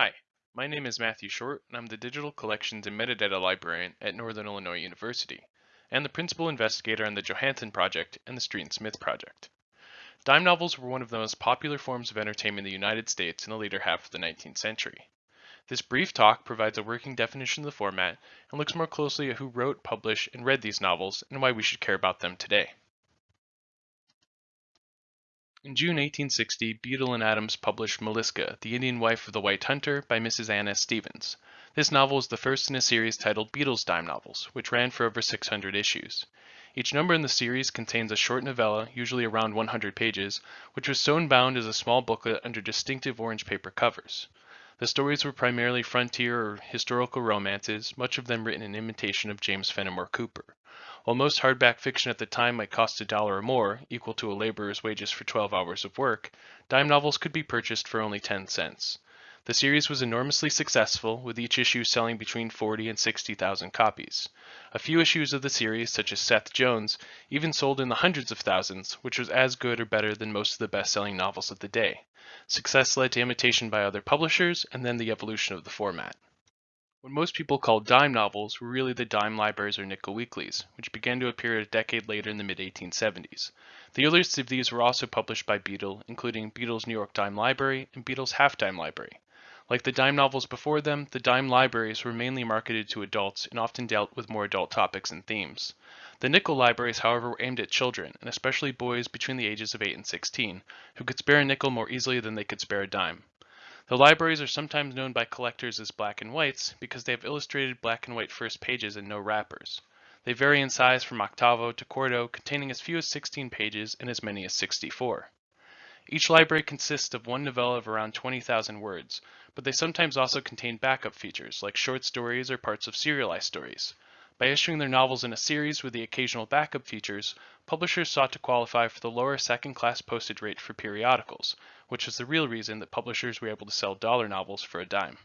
Hi, my name is Matthew Short, and I'm the Digital Collections and Metadata Librarian at Northern Illinois University, and the Principal Investigator on the Johannsen Project and the Street and Smith Project. Dime novels were one of the most popular forms of entertainment in the United States in the later half of the 19th century. This brief talk provides a working definition of the format and looks more closely at who wrote, published, and read these novels and why we should care about them today. In June 1860, Beadle and Adams published Malaeska, the Indian Wife of the White Hunter by Mrs. Anna Stephens. This novel is the first in a series titled Beadle's Dime Novels, which ran for over 600 issues. Each number in the series contains a short novella, usually around 100 pages, which was sewn bound as a small booklet under distinctive orange paper covers. The stories were primarily frontier or historical romances, much of them written in imitation of James Fenimore Cooper. While most hardback fiction at the time might cost a dollar or more, equal to a laborer's wages for 12 hours of work, dime novels could be purchased for only 10 cents. The series was enormously successful, with each issue selling between 40 and 60,000 copies. A few issues of the series, such as Seth Jones, even sold in the hundreds of thousands, which was as good or better than most of the best-selling novels of the day. Success led to imitation by other publishers, and then the evolution of the format. What most people call dime novels were really the dime libraries or nickel weeklies, which began to appear a decade later in the mid-1870s. The earliest of these were also published by Beadle, including Beadle's New York Dime Library and Beadle's Half Dime Library. Like the dime novels before them, the dime libraries were mainly marketed to adults and often dealt with more adult topics and themes. The nickel libraries, however, were aimed at children, and especially boys between the ages of 8 and 16, who could spare a nickel more easily than they could spare a dime. The libraries are sometimes known by collectors as black and whites because they have illustrated black and white first pages and no wrappers. They vary in size from octavo to quarto, containing as few as 16 pages and as many as 64. Each library consists of one novella of around 20,000 words, but they sometimes also contain backup features like short stories or parts of serialized stories. By issuing their novels in a series with the occasional backup features, publishers sought to qualify for the lower second-class postage rate for periodicals, which is the real reason that publishers were able to sell dollar novels for a dime.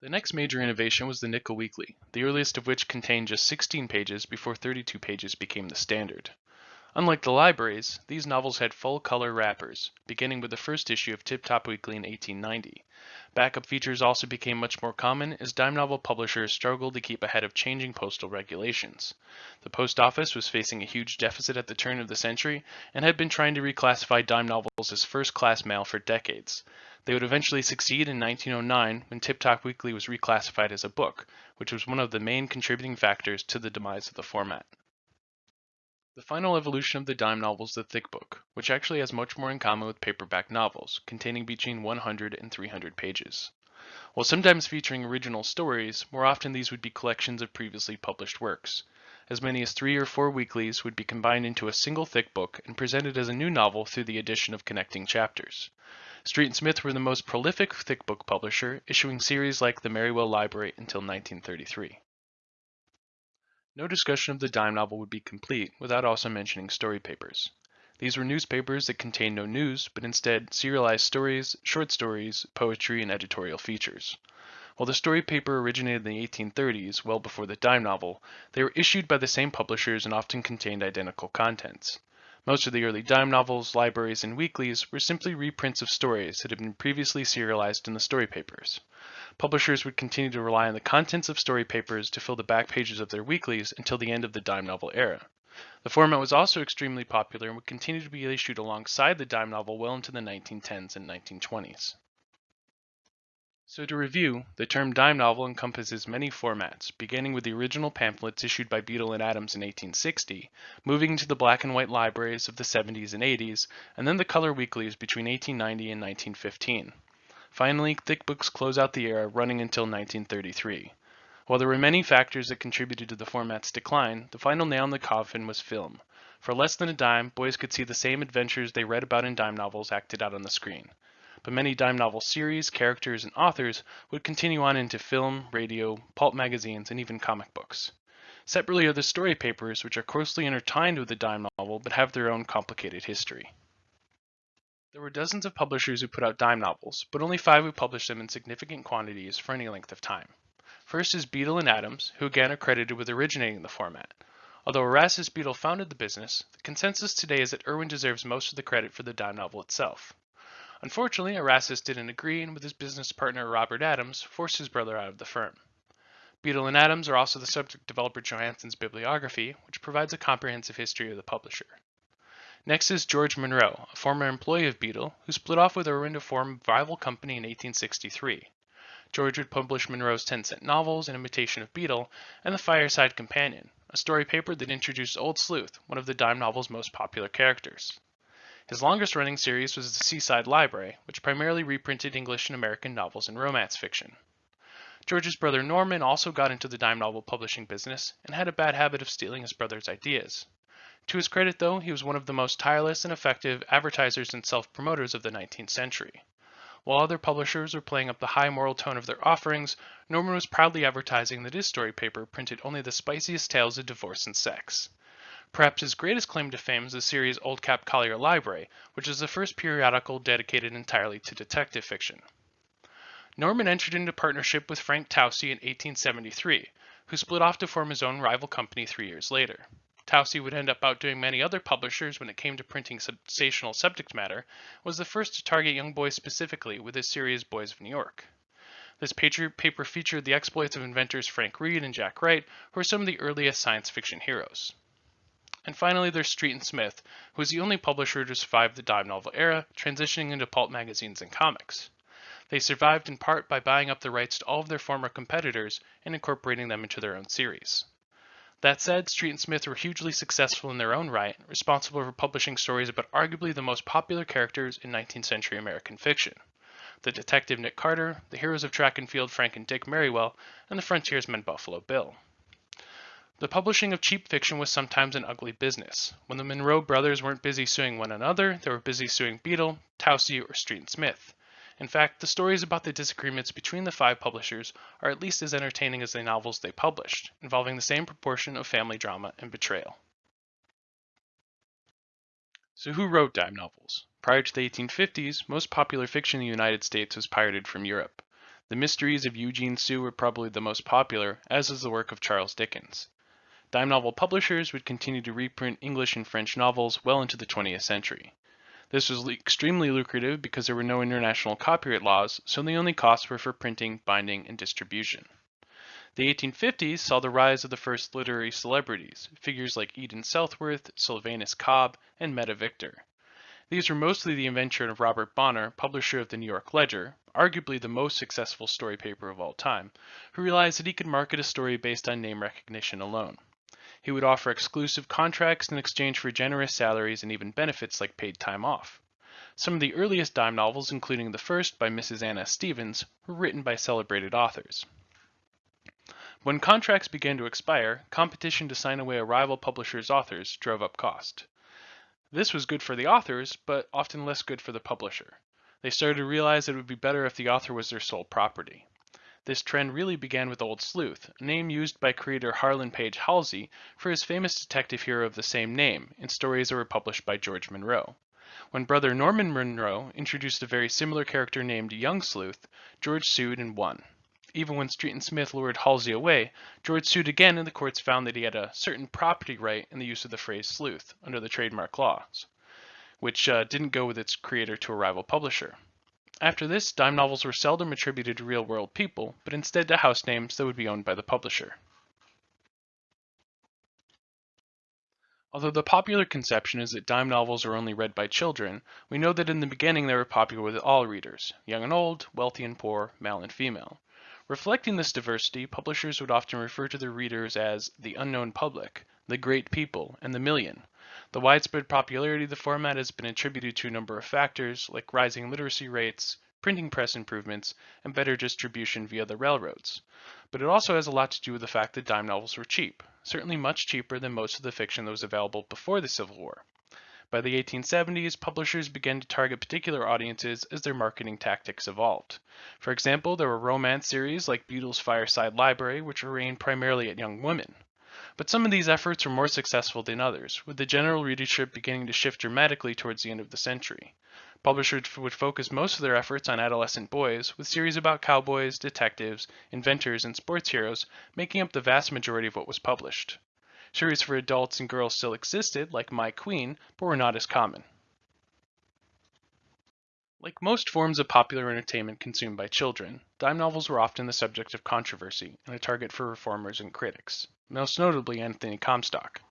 The next major innovation was the Nickel Weekly, the earliest of which contained just 16 pages before 32 pages became the standard. Unlike the libraries, these novels had full-color wrappers, beginning with the first issue of Tip Top Weekly in 1890. Backup features also became much more common as dime novel publishers struggled to keep ahead of changing postal regulations. The post office was facing a huge deficit at the turn of the century and had been trying to reclassify dime novels as first-class mail for decades. They would eventually succeed in 1909 when Tip Top Weekly was reclassified as a book, which was one of the main contributing factors to the demise of the format. The final evolution of the dime novel is the thick book, which actually has much more in common with paperback novels, containing between 100 and 300 pages. While sometimes featuring original stories, more often these would be collections of previously published works. As many as three or four weeklies would be combined into a single thick book and presented as a new novel through the addition of connecting chapters. Street and Smith were the most prolific thick book publisher, issuing series like the Merriwell Library until 1933. No discussion of the dime novel would be complete without also mentioning story papers. These were newspapers that contained no news, but instead serialized stories, short stories, poetry, and editorial features. While the story paper originated in the 1830s, well before the dime novel, they were issued by the same publishers and often contained identical contents. Most of the early dime novels, libraries, and weeklies were simply reprints of stories that had been previously serialized in the story papers. Publishers would continue to rely on the contents of story papers to fill the back pages of their weeklies until the end of the dime novel era. The format was also extremely popular and would continue to be issued alongside the dime novel well into the 1910s and 1920s. So to review, the term dime novel encompasses many formats, beginning with the original pamphlets issued by Beadle and Adams in 1860, moving to the black and white libraries of the 70s and 80s, and then the color weeklies between 1890 and 1915. Finally, thick books close out the era, running until 1933. While there were many factors that contributed to the format's decline, the final nail in the coffin was film. For less than a dime, boys could see the same adventures they read about in dime novels acted out on the screen but many dime novel series, characters, and authors would continue on into film, radio, pulp magazines, and even comic books. Separately are the story papers, which are closely intertwined with the dime novel but have their own complicated history. There were dozens of publishers who put out dime novels, but only five who published them in significant quantities for any length of time. First is Beadle and Adams, who again are credited with originating the format. Although Erastus Beadle founded the business, the consensus today is that Irwin deserves most of the credit for the dime novel itself. Unfortunately, Erastus didn't agree and with his business partner Robert Adams forced his brother out of the firm. Beadle and Adams are also the subject of Albert Johannsen's bibliography, which provides a comprehensive history of the publisher. Next is George Munro, a former employee of Beadle, who split off with Irwin to form rival company in 1863. George would publish Munro's 10 cent novels, An Imitation of Beadle, and The Fireside Companion, a story paper that introduced Old Sleuth, one of the dime novel's most popular characters. His longest running series was The Seaside Library, which primarily reprinted English and American novels and romance fiction. George's brother Norman also got into the dime novel publishing business and had a bad habit of stealing his brother's ideas. To his credit, though, he was one of the most tireless and effective advertisers and self promoters of the 19th century. While other publishers were playing up the high moral tone of their offerings, Norman was proudly advertising that his story paper printed only the spiciest tales of divorce and sex. Perhaps his greatest claim to fame is the series Old Cap Collier Library, which is the first periodical dedicated entirely to detective fiction. Norman entered into partnership with Frank Tousey in 1873, who split off to form his own rival company three years later. Tousey would end up outdoing many other publishers when it came to printing sensational subject matter, was the first to target young boys specifically with his series Boys of New York. This paper featured the exploits of inventors Frank Reade and Jack Wright, who are some of the earliest science fiction heroes. And finally, there's Street and Smith, who was the only publisher to survive the dime novel era, transitioning into pulp magazines and comics. They survived in part by buying up the rights to all of their former competitors and incorporating them into their own series. That said, Street and Smith were hugely successful in their own right, responsible for publishing stories about arguably the most popular characters in 19th century American fiction. The detective Nick Carter, the heroes of track and field Frank and Dick Merriwell, and the frontiersman Buffalo Bill. The publishing of cheap fiction was sometimes an ugly business. When the Munro brothers weren't busy suing one another, they were busy suing Beadle, Tousey, or Street and Smith. In fact, the stories about the disagreements between the five publishers are at least as entertaining as the novels they published, involving the same proportion of family drama and betrayal. So who wrote dime novels? Prior to the 1850s, most popular fiction in the United States was pirated from Europe. The Mysteries of Eugene Sue were probably the most popular, as is the work of Charles Dickens. Dime novel publishers would continue to reprint English and French novels well into the 20th century. This was extremely lucrative because there were no international copyright laws, so the only costs were for printing, binding, and distribution. The 1850s saw the rise of the first literary celebrities, figures like Eden Southworth, Sylvanus Cobb, and Metta Victor. These were mostly the invention of Robert Bonner, publisher of the New York Ledger, arguably the most successful story paper of all time, who realized that he could market a story based on name recognition alone. He would offer exclusive contracts in exchange for generous salaries and even benefits like paid time off. Some of the earliest dime novels, including the first by Mrs. Anna Stephens, were written by celebrated authors. When contracts began to expire, competition to sign away a rival publisher's authors drove up cost. This was good for the authors, but often less good for the publisher. They started to realize it would be better if the author was their sole property. This trend really began with Old Sleuth, a name used by creator Harlan Page Halsey for his famous detective hero of the same name in stories that were published by George Munro. When brother Norman Munro introduced a very similar character named Young Sleuth, George sued and won. Even when Street and Smith lured Halsey away, George sued again and the courts found that he had a certain property right in the use of the phrase sleuth under the trademark laws, which uh, didn't go with its creator to a rival publisher. After this, dime novels were seldom attributed to real-world people, but instead to house names that would be owned by the publisher. Although the popular conception is that dime novels are only read by children, we know that in the beginning they were popular with all readers, young and old, wealthy and poor, male and female. Reflecting this diversity, publishers would often refer to their readers as the unknown public, the great people, and the million, the widespread popularity of the format has been attributed to a number of factors, like rising literacy rates, printing press improvements, and better distribution via the railroads. But it also has a lot to do with the fact that dime novels were cheap, certainly much cheaper than most of the fiction that was available before the Civil War. By the 1870s, publishers began to target particular audiences as their marketing tactics evolved. For example, there were romance series like Beadle's Fireside Library, which were aimed primarily at young women. But some of these efforts were more successful than others, with the general readership beginning to shift dramatically towards the end of the century. Publishers would focus most of their efforts on adolescent boys, with series about cowboys, detectives, inventors, and sports heroes making up the vast majority of what was published. Series for adults and girls still existed, like My Queen, but were not as common. Like most forms of popular entertainment consumed by children, dime novels were often the subject of controversy and a target for reformers and critics, most notably Anthony Comstock.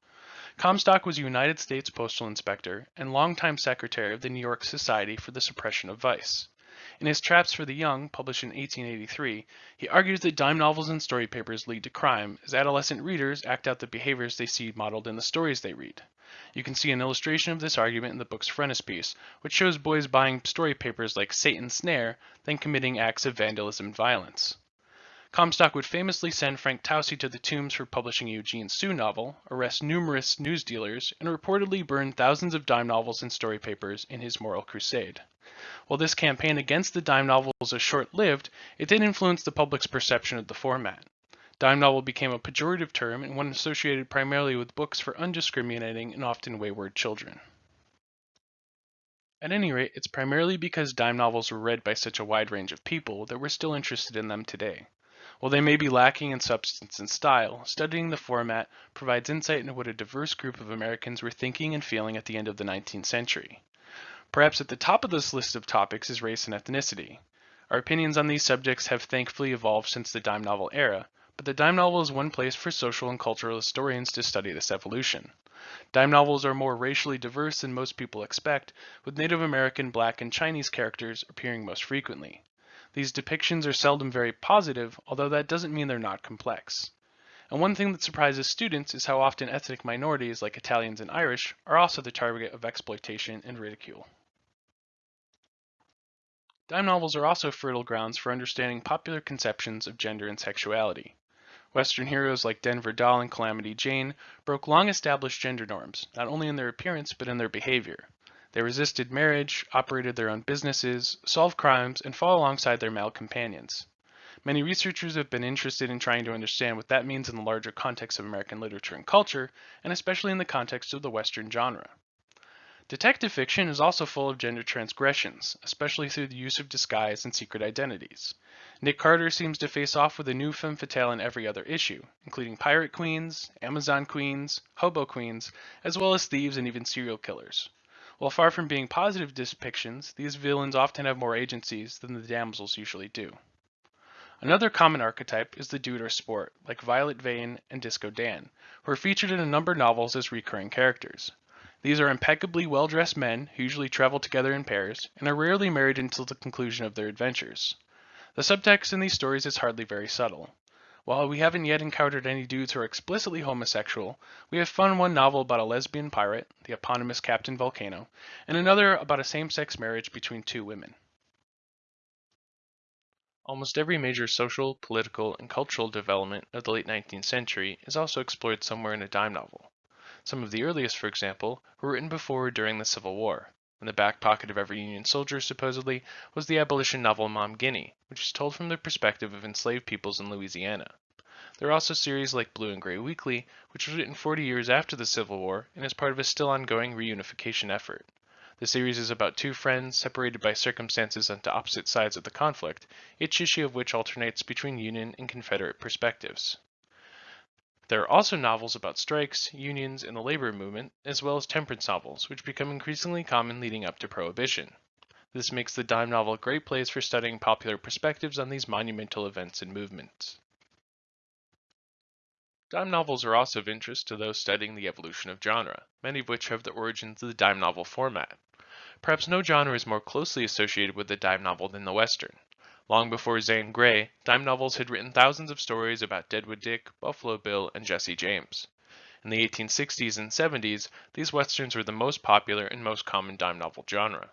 Comstock was a United States Postal Inspector and longtime secretary of the New York Society for the Suppression of Vice. In his Traps for the Young, published in 1883, he argues that dime novels and story papers lead to crime as adolescent readers act out the behaviors they see modeled in the stories they read. You can see an illustration of this argument in the book's frontispiece, which shows boys buying story papers like Satan's Snare, then committing acts of vandalism and violence. Comstock would famously send Frank Tousey to the Tombs for publishing a Eugene Sue novel, arrest numerous newsdealers, and reportedly burn thousands of dime novels and story papers in his moral crusade. While this campaign against the dime novel was short-lived, it did influence the public's perception of the format. Dime novel became a pejorative term and one associated primarily with books for undiscriminating and often wayward children. At any rate, it's primarily because dime novels were read by such a wide range of people that we're still interested in them today. While they may be lacking in substance and style, studying the format provides insight into what a diverse group of Americans were thinking and feeling at the end of the 19th century. Perhaps at the top of this list of topics is race and ethnicity. Our opinions on these subjects have thankfully evolved since the dime novel era, but the dime novel is one place for social and cultural historians to study this evolution. Dime novels are more racially diverse than most people expect, with Native American, Black, and Chinese characters appearing most frequently. These depictions are seldom very positive, although that doesn't mean they're not complex. And one thing that surprises students is how often ethnic minorities like Italians and Irish are also the target of exploitation and ridicule. Dime novels are also fertile grounds for understanding popular conceptions of gender and sexuality. Western heroes like Denver Doll and Calamity Jane broke long established gender norms, not only in their appearance but in their behavior. They resisted marriage, operated their own businesses, solved crimes, and fought alongside their male companions. Many researchers have been interested in trying to understand what that means in the larger context of American literature and culture, and especially in the context of the Western genre. Detective fiction is also full of gender transgressions, especially through the use of disguise and secret identities. Nick Carter seems to face off with a new femme fatale in every other issue, including pirate queens, Amazon queens, hobo queens, as well as thieves and even serial killers. While far from being positive depictions, these villains often have more agencies than the damsels usually do. Another common archetype is the dude or sport, like Violet Vane and Disco Dan, who are featured in a number of novels as recurring characters. These are impeccably well-dressed men who usually travel together in pairs and are rarely married until the conclusion of their adventures. The subtext in these stories is hardly very subtle. While we haven't yet encountered any dudes who are explicitly homosexual, we have found one novel about a lesbian pirate, the eponymous Captain Volcano, and another about a same-sex marriage between two women. Almost every major social, political, and cultural development of the late 19th century is also explored somewhere in a dime novel. Some of the earliest, for example, were written before or during the Civil War. In the back pocket of every Union soldier, supposedly, was the abolition novel Maum Guinea, which is told from the perspective of enslaved peoples in Louisiana. There are also series like Blue and Gray Weekly, which was written 40 years after the Civil War and is part of a still ongoing reunification effort. The series is about two friends separated by circumstances onto opposite sides of the conflict, each issue of which alternates between Union and Confederate perspectives. There are also novels about strikes, unions, and the labor movement, as well as temperance novels, which become increasingly common leading up to Prohibition. This makes the dime novel a great place for studying popular perspectives on these monumental events and movements. Dime novels are also of interest to those studying the evolution of genre, many of which have the origins of the dime novel format. Perhaps no genre is more closely associated with the dime novel than the Western. Long before Zane Grey, dime novels had written thousands of stories about Deadwood Dick, Buffalo Bill, and Jesse James. In the 1860s and 70s, these westerns were the most popular and most common dime novel genre.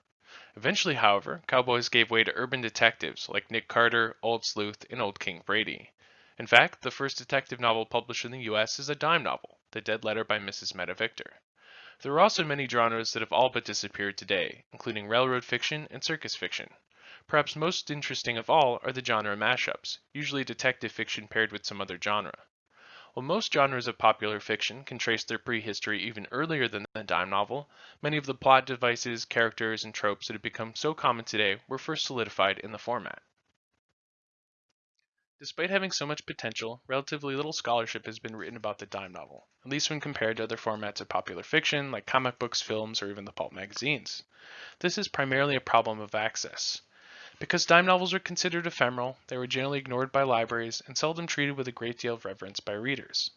Eventually, however, cowboys gave way to urban detectives like Nick Carter, Old Sleuth, and Old King Brady. In fact, the first detective novel published in the US is a dime novel, The Dead Letter by Mrs. Metta Victor. There are also many genres that have all but disappeared today, including railroad fiction and circus fiction. Perhaps most interesting of all are the genre mashups, usually detective fiction paired with some other genre. While most genres of popular fiction can trace their prehistory even earlier than the dime novel, many of the plot devices, characters, and tropes that have become so common today were first solidified in the format. Despite having so much potential, relatively little scholarship has been written about the dime novel, at least when compared to other formats of popular fiction like comic books, films, or even the pulp magazines. This is primarily a problem of access. Because dime novels are considered ephemeral, they were generally ignored by libraries and seldom treated with a great deal of reverence by readers.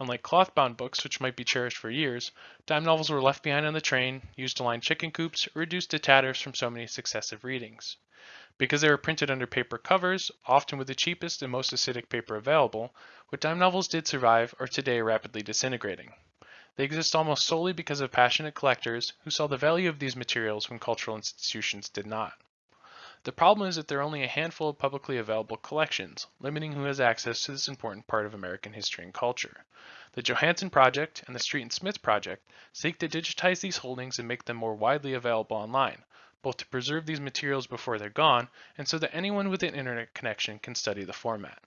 Unlike cloth-bound books, which might be cherished for years, dime novels were left behind on the train, used to line chicken coops, or reduced to tatters from so many successive readings. Because they were printed under paper covers, often with the cheapest and most acidic paper available, what dime novels did survive are today rapidly disintegrating. They exist almost solely because of passionate collectors who saw the value of these materials when cultural institutions did not. The problem is that there are only a handful of publicly available collections, limiting who has access to this important part of American history and culture. The Johannsen Project and the Street and Smith Project seek to digitize these holdings and make them more widely available online, both to preserve these materials before they're gone and so that anyone with an internet connection can study the format.